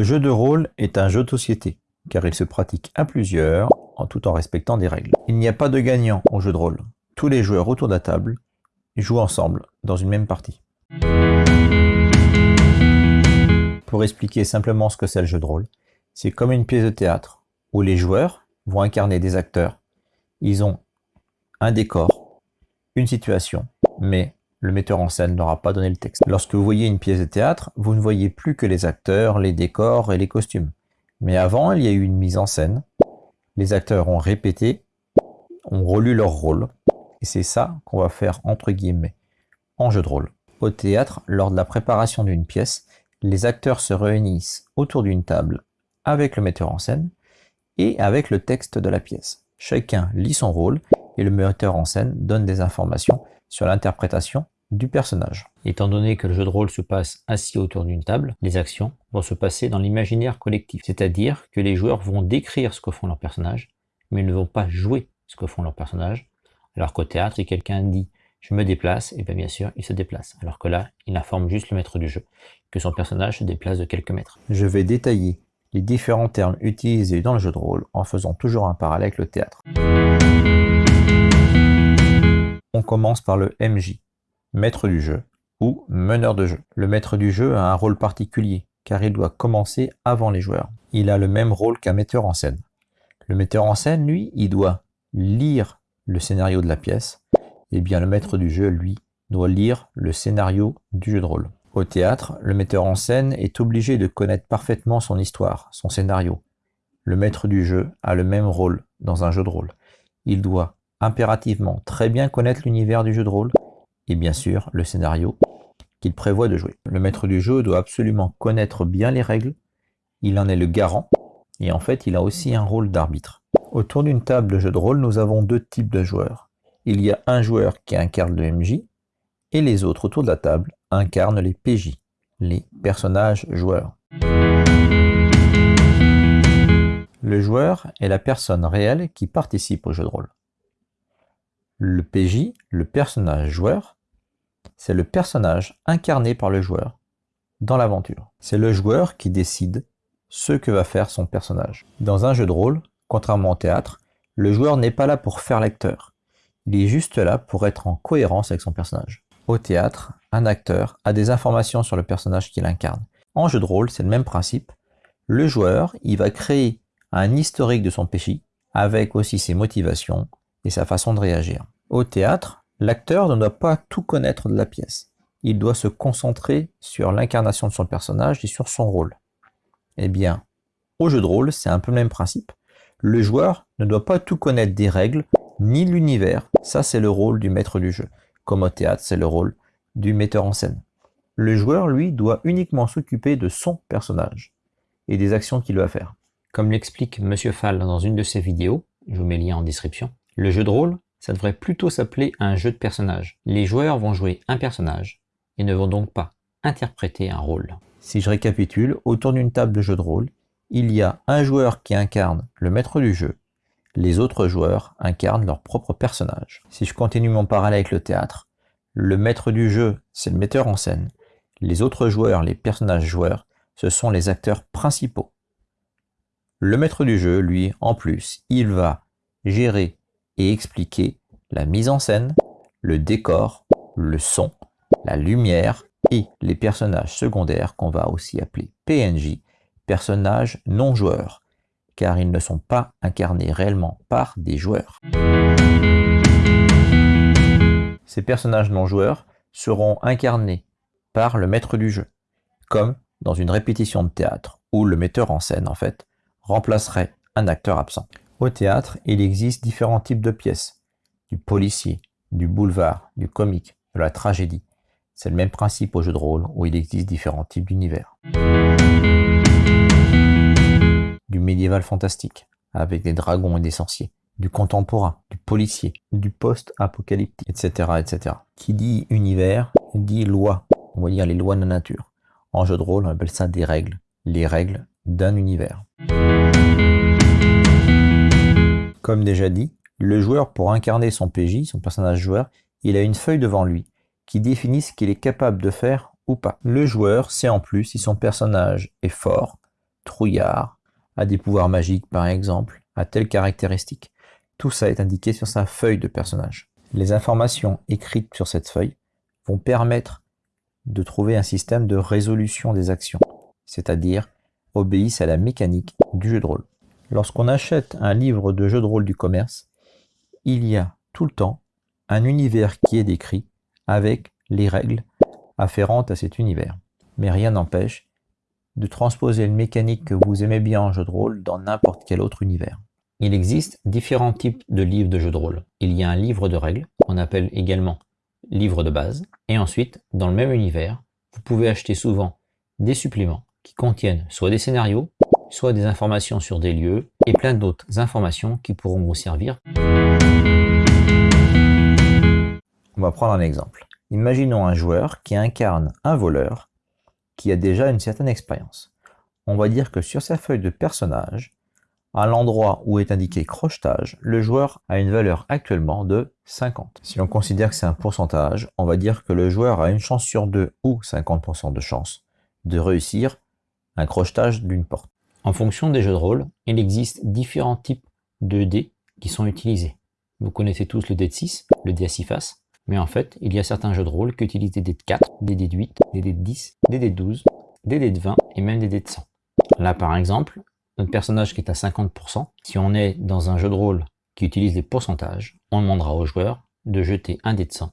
Le jeu de rôle est un jeu de société, car il se pratique à plusieurs, en tout en respectant des règles. Il n'y a pas de gagnant au jeu de rôle. Tous les joueurs autour de la table jouent ensemble dans une même partie. Pour expliquer simplement ce que c'est le jeu de rôle, c'est comme une pièce de théâtre, où les joueurs vont incarner des acteurs. Ils ont un décor, une situation, mais le metteur en scène n'aura pas donné le texte. Lorsque vous voyez une pièce de théâtre, vous ne voyez plus que les acteurs, les décors et les costumes. Mais avant, il y a eu une mise en scène. Les acteurs ont répété, ont relu leur rôle. Et c'est ça qu'on va faire entre guillemets en jeu de rôle. Au théâtre, lors de la préparation d'une pièce, les acteurs se réunissent autour d'une table avec le metteur en scène et avec le texte de la pièce. Chacun lit son rôle et le metteur en scène donne des informations sur l'interprétation du personnage. Étant donné que le jeu de rôle se passe assis autour d'une table, les actions vont se passer dans l'imaginaire collectif, c'est-à-dire que les joueurs vont décrire ce que font leurs personnages, mais ils ne vont pas jouer ce que font leurs personnages, alors qu'au théâtre, si quelqu'un dit « je me déplace », et bien bien sûr, il se déplace, alors que là, il informe juste le maître du jeu, que son personnage se déplace de quelques mètres. Je vais détailler les différents termes utilisés dans le jeu de rôle en faisant toujours un parallèle avec le théâtre. On commence par le MJ, maître du jeu, ou meneur de jeu. Le maître du jeu a un rôle particulier, car il doit commencer avant les joueurs. Il a le même rôle qu'un metteur en scène. Le metteur en scène, lui, il doit lire le scénario de la pièce, et bien le maître du jeu, lui, doit lire le scénario du jeu de rôle. Au théâtre, le metteur en scène est obligé de connaître parfaitement son histoire, son scénario. Le maître du jeu a le même rôle dans un jeu de rôle. Il doit impérativement très bien connaître l'univers du jeu de rôle et bien sûr le scénario qu'il prévoit de jouer. Le maître du jeu doit absolument connaître bien les règles, il en est le garant et en fait il a aussi un rôle d'arbitre. Autour d'une table de jeu de rôle, nous avons deux types de joueurs. Il y a un joueur qui incarne le MJ et les autres autour de la table incarnent les PJ, les personnages joueurs. Le joueur est la personne réelle qui participe au jeu de rôle. Le PJ, le personnage joueur, c'est le personnage incarné par le joueur dans l'aventure. C'est le joueur qui décide ce que va faire son personnage. Dans un jeu de rôle, contrairement au théâtre, le joueur n'est pas là pour faire l'acteur. Il est juste là pour être en cohérence avec son personnage. Au théâtre, un acteur a des informations sur le personnage qu'il incarne. En jeu de rôle, c'est le même principe. Le joueur, il va créer un historique de son PJ, avec aussi ses motivations, et sa façon de réagir. Au théâtre, l'acteur ne doit pas tout connaître de la pièce. Il doit se concentrer sur l'incarnation de son personnage et sur son rôle. Eh bien, au jeu de rôle, c'est un peu le même principe. Le joueur ne doit pas tout connaître des règles, ni l'univers. Ça, c'est le rôle du maître du jeu. Comme au théâtre, c'est le rôle du metteur en scène. Le joueur, lui, doit uniquement s'occuper de son personnage et des actions qu'il va faire. Comme l'explique Monsieur Fall dans une de ses vidéos, je vous mets le lien en description, le jeu de rôle, ça devrait plutôt s'appeler un jeu de personnages. Les joueurs vont jouer un personnage et ne vont donc pas interpréter un rôle. Si je récapitule, autour d'une table de jeu de rôle, il y a un joueur qui incarne le maître du jeu, les autres joueurs incarnent leur propre personnage. Si je continue mon parallèle avec le théâtre, le maître du jeu, c'est le metteur en scène. Les autres joueurs, les personnages joueurs, ce sont les acteurs principaux. Le maître du jeu, lui, en plus, il va gérer et expliquer la mise en scène, le décor, le son, la lumière et les personnages secondaires qu'on va aussi appeler PNJ, personnages non joueurs, car ils ne sont pas incarnés réellement par des joueurs. Ces personnages non joueurs seront incarnés par le maître du jeu, comme dans une répétition de théâtre, où le metteur en scène, en fait, remplacerait un acteur absent. Au théâtre, il existe différents types de pièces. Du policier, du boulevard, du comique, de la tragédie. C'est le même principe au jeu de rôle où il existe différents types d'univers. Du médiéval fantastique, avec des dragons et des sorciers. Du contemporain, du policier, du post-apocalyptique, etc., etc. Qui dit univers, dit loi. On va dire les lois de la nature. En jeu de rôle, on appelle ça des règles. Les règles d'un univers. Comme déjà dit, le joueur pour incarner son PJ, son personnage joueur, il a une feuille devant lui qui définit ce qu'il est capable de faire ou pas. Le joueur sait en plus si son personnage est fort, trouillard, a des pouvoirs magiques par exemple, a telle caractéristique. Tout ça est indiqué sur sa feuille de personnage. Les informations écrites sur cette feuille vont permettre de trouver un système de résolution des actions, c'est-à-dire obéissent à la mécanique du jeu de rôle. Lorsqu'on achète un livre de jeu de rôle du commerce, il y a tout le temps un univers qui est décrit avec les règles afférentes à cet univers. Mais rien n'empêche de transposer une mécanique que vous aimez bien en jeu de rôle dans n'importe quel autre univers. Il existe différents types de livres de jeu de rôle. Il y a un livre de règles, qu'on appelle également livre de base, et ensuite, dans le même univers, vous pouvez acheter souvent des suppléments qui contiennent soit des scénarios, soit des informations sur des lieux, et plein d'autres informations qui pourront vous servir. On va prendre un exemple. Imaginons un joueur qui incarne un voleur qui a déjà une certaine expérience. On va dire que sur sa feuille de personnage, à l'endroit où est indiqué crochetage, le joueur a une valeur actuellement de 50. Si on considère que c'est un pourcentage, on va dire que le joueur a une chance sur deux ou 50% de chance de réussir un crochetage d'une porte. En fonction des jeux de rôle, il existe différents types de dés qui sont utilisés. Vous connaissez tous le dé de 6, le dé à 6 faces, mais en fait, il y a certains jeux de rôle qui utilisent des dés de 4, des dés de 8, des dés de 10, des dés de 12, des dés de 20 et même des dés de 100. Là, par exemple, notre personnage qui est à 50%, si on est dans un jeu de rôle qui utilise des pourcentages, on demandera au joueur de jeter un dé de 100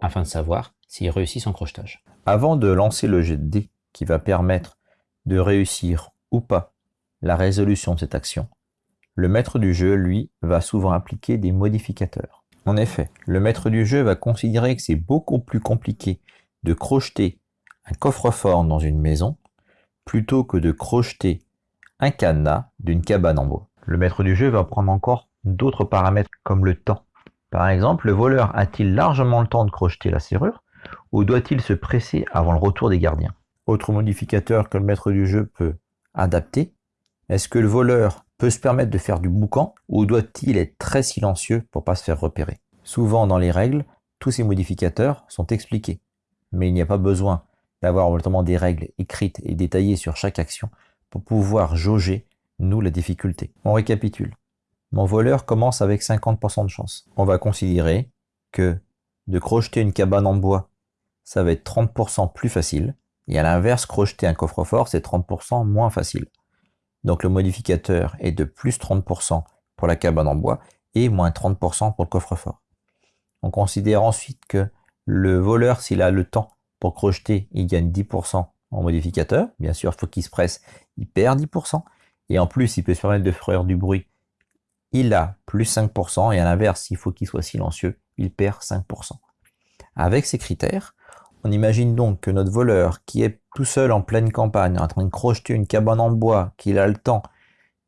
afin de savoir s'il réussit son crochetage. Avant de lancer le jet de dés qui va permettre de réussir ou pas la résolution de cette action, le maître du jeu, lui, va souvent appliquer des modificateurs. En effet, le maître du jeu va considérer que c'est beaucoup plus compliqué de crocheter un coffre-fort dans une maison plutôt que de crocheter un cadenas d'une cabane en bois. Le maître du jeu va prendre encore d'autres paramètres comme le temps. Par exemple, le voleur a-t-il largement le temps de crocheter la serrure ou doit-il se presser avant le retour des gardiens? Autre modificateur que le maître du jeu peut adapter, est-ce que le voleur peut se permettre de faire du boucan ou doit-il être très silencieux pour pas se faire repérer? Souvent dans les règles, tous ces modificateurs sont expliqués, mais il n'y a pas besoin d'avoir notamment des règles écrites et détaillées sur chaque action pour pouvoir jauger, nous, la difficulté. On récapitule. Mon voleur commence avec 50% de chance. On va considérer que de crocheter une cabane en bois, ça va être 30% plus facile, et à l'inverse, crocheter un coffre-fort, c'est 30% moins facile. Donc le modificateur est de plus 30% pour la cabane en bois et moins 30% pour le coffre-fort. On considère ensuite que le voleur, s'il a le temps pour crocheter, il gagne 10% en modificateur. Bien sûr, il faut qu'il se presse, il perd 10%. Et en plus, il peut se permettre de faire du bruit. Il a plus 5%. Et à l'inverse, il faut qu'il soit silencieux, il perd 5%. Avec ces critères, on imagine donc que notre voleur, qui est tout seul en pleine campagne, en train de crocheter une cabane en bois, qu'il a le temps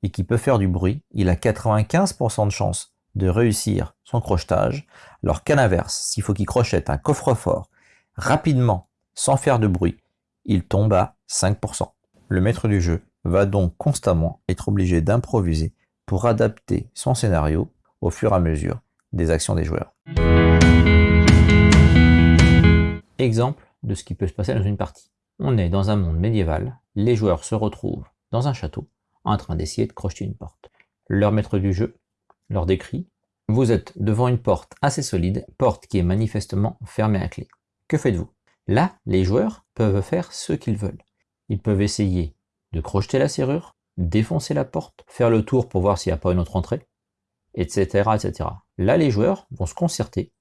et qui peut faire du bruit, il a 95% de chance de réussir son crochetage, alors qu'à l'inverse, s'il faut qu'il crochette un coffre-fort rapidement, sans faire de bruit, il tombe à 5%. Le maître du jeu va donc constamment être obligé d'improviser pour adapter son scénario au fur et à mesure des actions des joueurs. Exemple de ce qui peut se passer dans une partie. On est dans un monde médiéval, les joueurs se retrouvent dans un château en train d'essayer de crocheter une porte. Leur maître du jeu leur décrit Vous êtes devant une porte assez solide, porte qui est manifestement fermée à clé. Que faites-vous? Là, les joueurs peuvent faire ce qu'ils veulent. Ils peuvent essayer de crocheter la serrure, défoncer la porte, faire le tour pour voir s'il n'y a pas une autre entrée, etc., etc. Là, les joueurs vont se concerter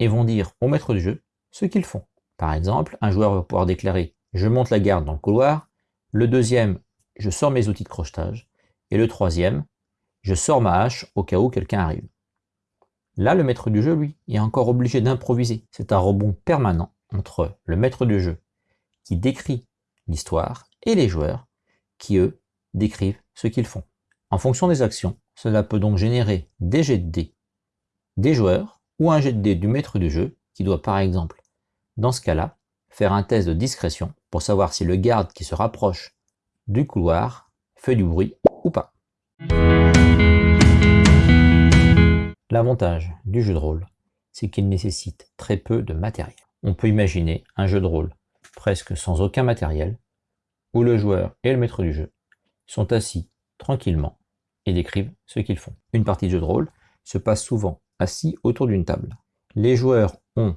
et vont dire au maître du jeu ce qu'ils font. Par exemple, un joueur va pouvoir déclarer « je monte la garde dans le couloir », le deuxième « je sors mes outils de crochetage », et le troisième « je sors ma hache au cas où quelqu'un arrive ». Là, le maître du jeu, lui, est encore obligé d'improviser. C'est un rebond permanent entre le maître du jeu, qui décrit l'histoire, et les joueurs, qui, eux, décrivent ce qu'ils font. En fonction des actions, cela peut donc générer des jets de dés des joueurs, ou un jet de dés du maître du jeu, qui doit par exemple dans ce cas-là, faire un test de discrétion pour savoir si le garde qui se rapproche du couloir fait du bruit ou pas. L'avantage du jeu de rôle, c'est qu'il nécessite très peu de matériel. On peut imaginer un jeu de rôle presque sans aucun matériel, où le joueur et le maître du jeu sont assis tranquillement et décrivent ce qu'ils font. Une partie de jeu de rôle se passe souvent assis autour d'une table. Les joueurs ont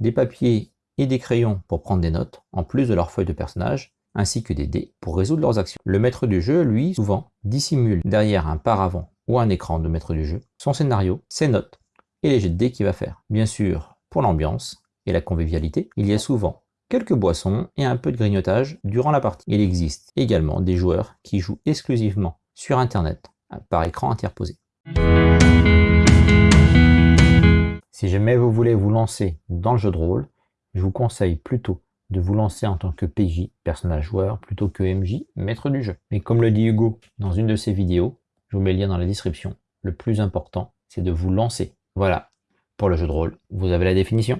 des papiers et des crayons pour prendre des notes, en plus de leur feuille de personnage, ainsi que des dés pour résoudre leurs actions. Le maître du jeu, lui, souvent, dissimule derrière un paravent ou un écran de maître du jeu son scénario, ses notes et les jets de dés qu'il va faire. Bien sûr, pour l'ambiance et la convivialité, il y a souvent quelques boissons et un peu de grignotage durant la partie. Il existe également des joueurs qui jouent exclusivement sur internet par écran interposé. Si jamais vous voulez vous lancer dans le jeu de rôle, je vous conseille plutôt de vous lancer en tant que PJ, personnage joueur, plutôt que MJ, maître du jeu. Mais comme le dit Hugo dans une de ses vidéos, je vous mets le lien dans la description, le plus important, c'est de vous lancer. Voilà, pour le jeu de rôle, vous avez la définition.